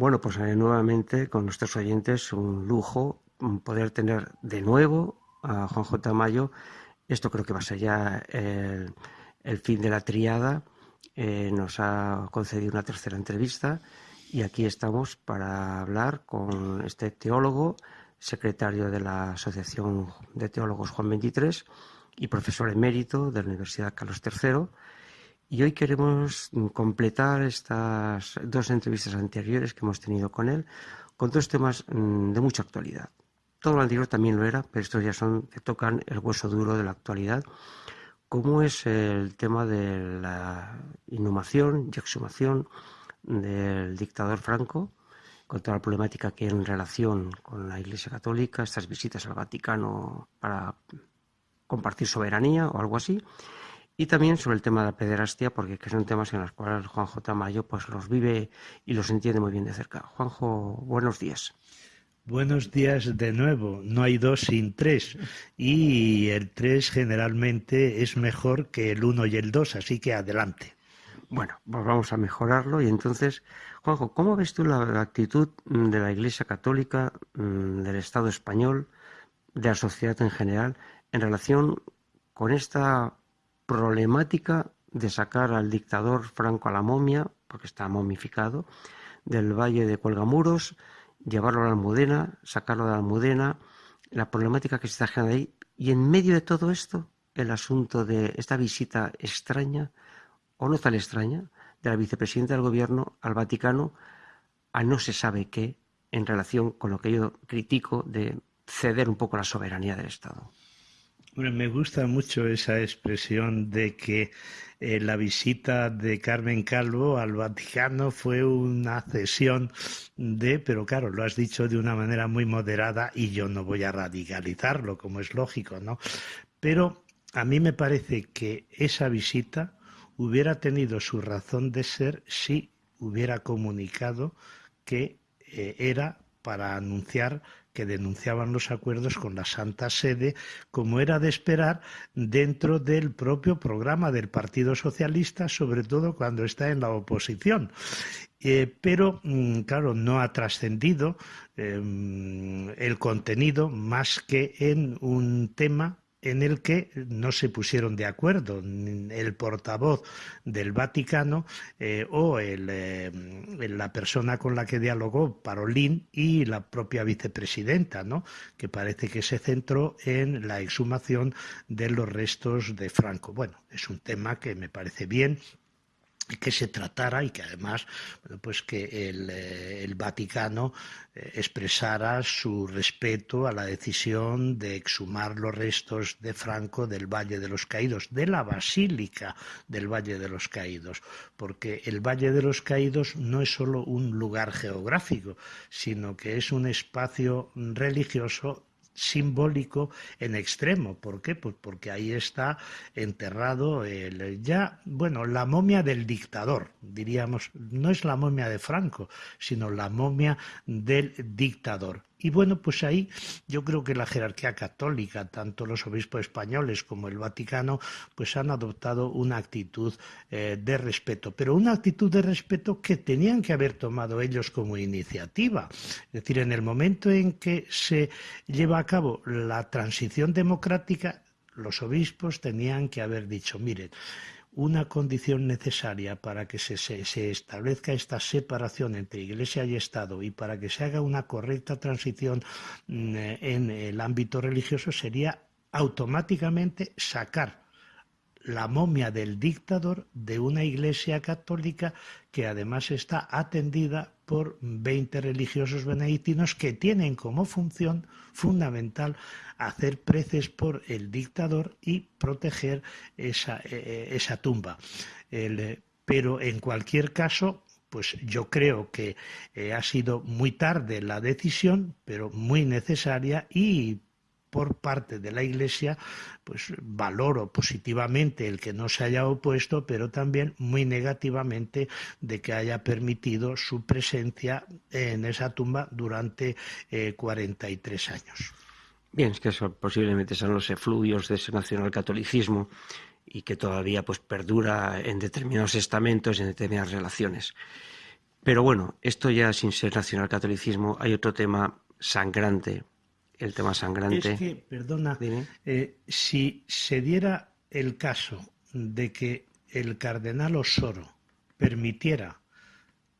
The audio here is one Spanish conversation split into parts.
Bueno, pues eh, nuevamente con nuestros oyentes un lujo poder tener de nuevo a Juan J. Mayo. Esto creo que va a ser ya el, fin de la triada. Eh, nos ha concedido una tercera entrevista y aquí estamos para hablar con este teólogo, secretario de la Asociación de Teólogos Juan 23 y profesor emérito de la Universidad Carlos III y hoy queremos completar estas dos entrevistas anteriores que hemos tenido con él con dos temas mm, de mucha actualidad. Todo lo anterior también lo era, pero estos ya tocan el hueso duro de la actualidad, como es el tema de la inhumación y exhumación del dictador Franco, con toda la problemática que hay en relación con la Iglesia Católica, estas visitas al Vaticano para compartir soberanía o algo así, y también sobre el tema de la pederastia, porque son temas en los cuales Juanjo Tamayo pues, los vive y los entiende muy bien de cerca. Juanjo, buenos días. Buenos días de nuevo. No hay dos sin tres. Y el tres generalmente es mejor que el uno y el dos, así que adelante. Bueno, pues vamos a mejorarlo. Y entonces, Juanjo, ¿cómo ves tú la actitud de la Iglesia Católica, mm, del Estado español, de la sociedad en general, en relación con esta problemática de sacar al dictador Franco a la momia, porque está momificado, del valle de Cuelgamuros, llevarlo a la Almudena, sacarlo de la Almudena, la problemática que se está generando ahí, y en medio de todo esto, el asunto de esta visita extraña, o no tan extraña, de la vicepresidenta del gobierno al Vaticano a no se sabe qué en relación con lo que yo critico de ceder un poco la soberanía del Estado me gusta mucho esa expresión de que eh, la visita de Carmen Calvo al Vaticano fue una cesión de, pero claro, lo has dicho de una manera muy moderada y yo no voy a radicalizarlo, como es lógico, ¿no? Pero a mí me parece que esa visita hubiera tenido su razón de ser si hubiera comunicado que eh, era para anunciar que denunciaban los acuerdos con la Santa Sede, como era de esperar dentro del propio programa del Partido Socialista, sobre todo cuando está en la oposición. Eh, pero, mm, claro, no ha trascendido em, el contenido más que en un tema en el que no se pusieron de acuerdo el portavoz del Vaticano eh, o eh, la persona con la que dialogó Parolín y la propia vicepresidenta, ¿no? que parece que se centró en la exhumación de los restos de Franco. Bueno, es un tema que me parece bien que se tratara y que además pues que el, eh, Vaticano eh, expresara su respeto a la decisión de exhumar los restos de Franco del Valle de los Caídos, de la Basílica del Valle de los Caídos, porque el Valle de los Caídos no es solo un lugar geográfico, sino que es un espacio religioso simbólico en extremo. ¿Por qué? Pues porque ahí está enterrado el, ya, bueno, la momia del dictador, diríamos, no es la momia de Franco, sino la momia del dictador. Y bueno, pues ahí yo creo que la jerarquía católica, tanto los obispos españoles como el Vaticano, pues han adoptado una actitud eh, de respeto, pero una actitud de respeto que tenían que haber tomado ellos como iniciativa. Es decir, en el momento en que se lleva a cabo la transición democrática, los obispos tenían que haber dicho, miren, una condición necesaria para que se, establezca esta separación entre Iglesia y Estado y para que se haga una correcta transición mm, en el ámbito religioso sería automáticamente sacar la momia del dictador de una iglesia católica que además está atendida por 20 religiosos benedictinos que tienen como función fundamental hacer preces por el dictador y proteger esa, e, e, tumba. pero en cualquier caso, pues yo creo que eh, ha sido muy tarde la decisión, pero muy necesaria y por parte de la Iglesia, pues valoro positivamente el que no se haya opuesto, pero también muy negativamente de que haya permitido su presencia en esa tumba durante 43 eh, años. Bien, es que eso posiblemente son los efluvios de ese nacionalcatolicismo y que todavía pues perdura en determinados estamentos y en determinadas relaciones. Pero bueno, esto ya sin ser nacionalcatolicismo, hay otro tema sangrante, el tema sangrante. Es que, perdona, eh, si se diera el caso de que el cardenal Osoro permitiera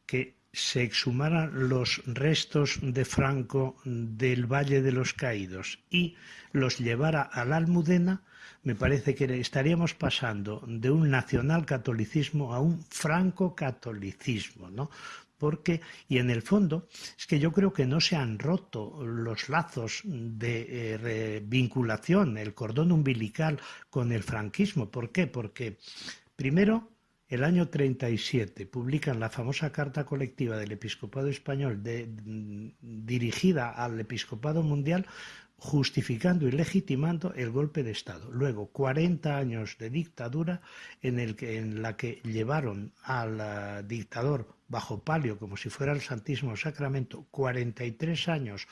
que se exhumaran los restos de Franco del Valle de los Caídos y los llevara a la Almudena, me parece que estaríamos pasando de un nacionalcatolicismo a un franco-catolicismo, ¿no? Porque, y en el fondo, es que yo creo que no se han roto los lazos de eh, vinculación, el cordón umbilical con el franquismo. ¿Por qué? Porque, primero, el año 37 publican la famosa carta colectiva del episcopado español dirigida al episcopado mundial justificando y legitimando el golpe de Estado. Luego, 40 años de dictadura en la que llevaron al eh, dictador bajo palio, como si fuera el Santísimo Sacramento, 43 años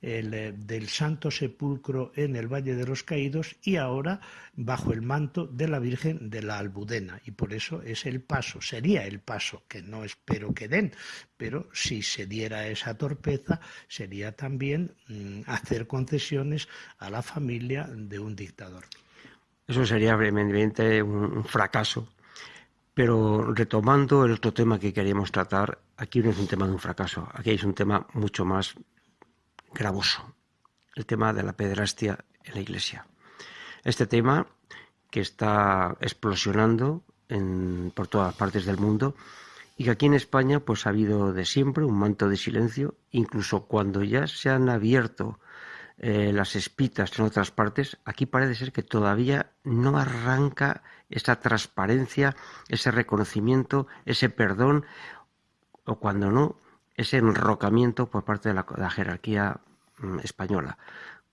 eh, del Santo Sepulcro en el Valle de los Caídos y ahora bajo el manto de la Virgen de la Albudena. Y por eso es el paso, sería el paso, que no espero que den, pero si se diera esa torpeza, sería también mm, hacer concesiones a la familia de un dictador. Eso sería brevemente un fracaso pero retomando el otro tema que queríamos tratar, aquí no es un tema de un fracaso, aquí es un tema mucho más gravoso, el tema de la pederastia en la Iglesia. Este tema que está explosionando por todas partes del mundo y que aquí en España pues ha habido de siempre un manto de silencio, incluso cuando ya se han abierto eh, las espitas en otras partes, aquí parece ser que todavía no arranca esa transparencia, ese reconocimiento, ese perdón, o cuando no, ese enrocamiento por parte de la, jerarquía mm, española.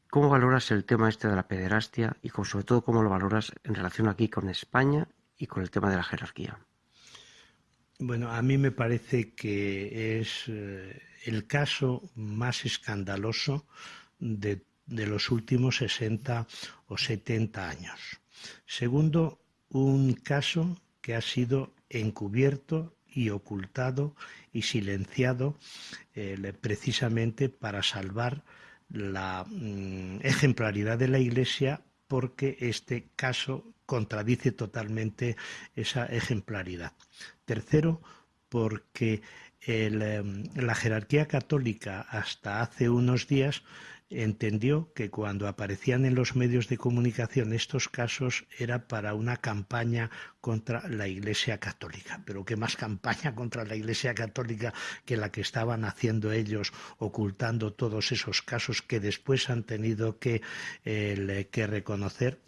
¿Cómo valoras el tema este de la pederastia y sobre todo cómo lo valoras en relación aquí con España y con el tema de la jerarquía? Bueno, a mí me parece que es eh, el caso más escandaloso de, los últimos 60 o 70 años. Segundo, un caso que ha sido encubierto y ocultado y silenciado eh, precisamente para salvar la mm, ejemplaridad de la Iglesia porque este caso contradice totalmente esa ejemplaridad. Tercero, porque em, la jerarquía católica hasta hace unos días entendió que cuando aparecían en los medios de comunicación estos casos era para una campaña contra la Iglesia Católica. Pero qué más campaña contra la Iglesia Católica que la que estaban haciendo ellos, ocultando todos esos casos que después han tenido que, que reconocer.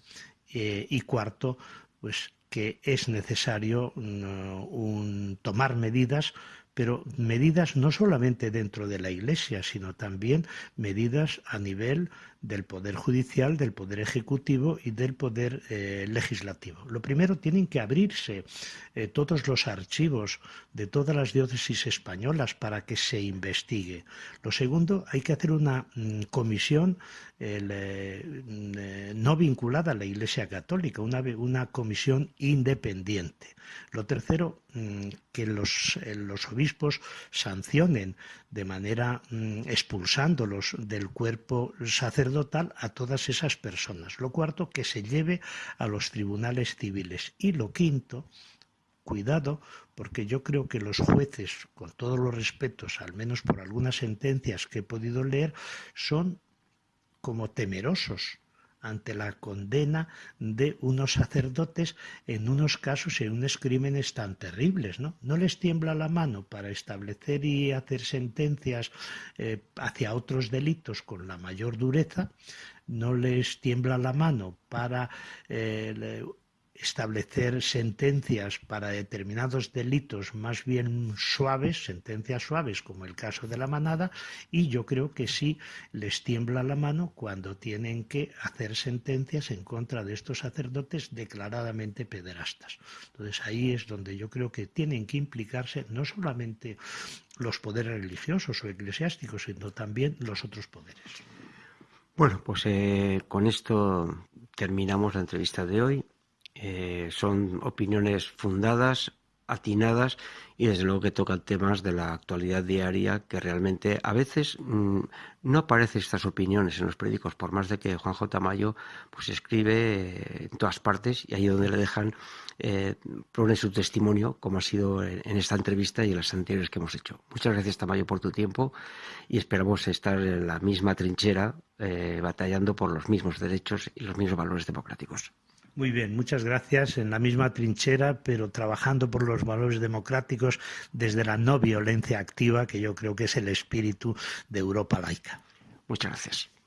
Eh, y cuarto, pues que es necesario mm, tomar medidas pero medidas no solamente dentro de la Iglesia, sino también medidas a nivel del Poder Judicial, del Poder Ejecutivo y del Poder eh, Legislativo. Lo primero, tienen que abrirse eh, todos los archivos de todas las diócesis españolas para que se investigue. Lo segundo, hay que hacer una mm, comisión eh, mm, no vinculada a la Iglesia Católica, una, comisión independiente. Lo tercero, mm, que los, los obispos sancionen de manera expulsándolos del cuerpo sacerdotal a todas esas personas. Lo cuarto, que se lleve a los tribunales civiles. Y lo quinto, cuidado, porque yo creo que los jueces, con todos los respetos, al menos por algunas sentencias que he podido leer, son como temerosos ante la condena de unos sacerdotes en unos casos en unos crímenes tan terribles. ¿no? no les tiembla la mano para establecer y hacer sentencias eh, hacia otros delitos con la mayor dureza, no les tiembla la mano para eh, establecer sentencias para determinados delitos más bien suaves, sentencias suaves como el caso de la manada, y yo creo que sí les tiembla la mano cuando tienen que hacer sentencias en contra de estos sacerdotes declaradamente pederastas. Entonces ahí es donde yo creo que tienen que implicarse no solamente los poderes religiosos o eclesiásticos, sino también los otros poderes. Bueno, pues eh, con esto terminamos la entrevista de hoy. Eh, son opiniones fundadas atinadas y desde luego que tocan temas de la actualidad diaria que realmente a veces mm, no aparecen estas opiniones en los periódicos, por más de que Juan J. Mayo pues escribe eh, en todas partes y ahí donde le dejan eh, pone su testimonio, como ha sido en, esta entrevista y en las anteriores que hemos hecho. Muchas gracias, Tamayo, por tu tiempo y esperamos estar en la misma trinchera eh, batallando por los mismos derechos y los mismos valores democráticos. Muy bien, muchas gracias. En la misma trinchera, pero trabajando por los valores democráticos desde la no violencia activa, que yo creo que es el espíritu de Europa laica. Muchas gracias.